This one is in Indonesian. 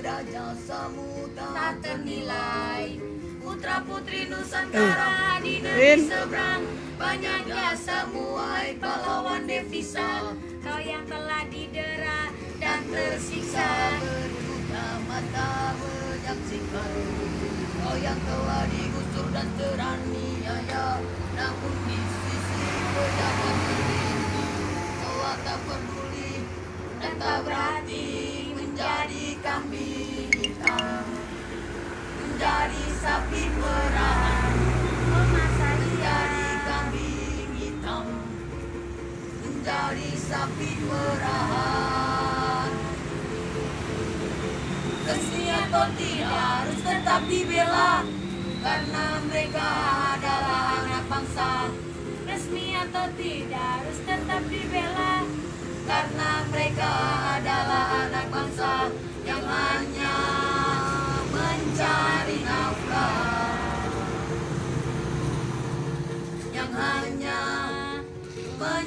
jasamu tak ternilai. Putra putri Eh, Nusantara di Rin. negeri seberang. Banyak jasamu wahai pahlawan devisa. Kau yang telah didera dan tersiksa. Berbuka mata menyaksikan. Kau yang telah digusur dan teraniaya. Namun di sisi pejabat tertinggi Kau tak peduli dan tak berhati sapi perahan masa iya Menjadi kambing hitam. Menjadi sapi perahan Resmi atau tidak harus tetap dibela. Karena mereka adalah anak bangsa. Resmi atau tidak harus tetap dibela. Karena nhà. Bên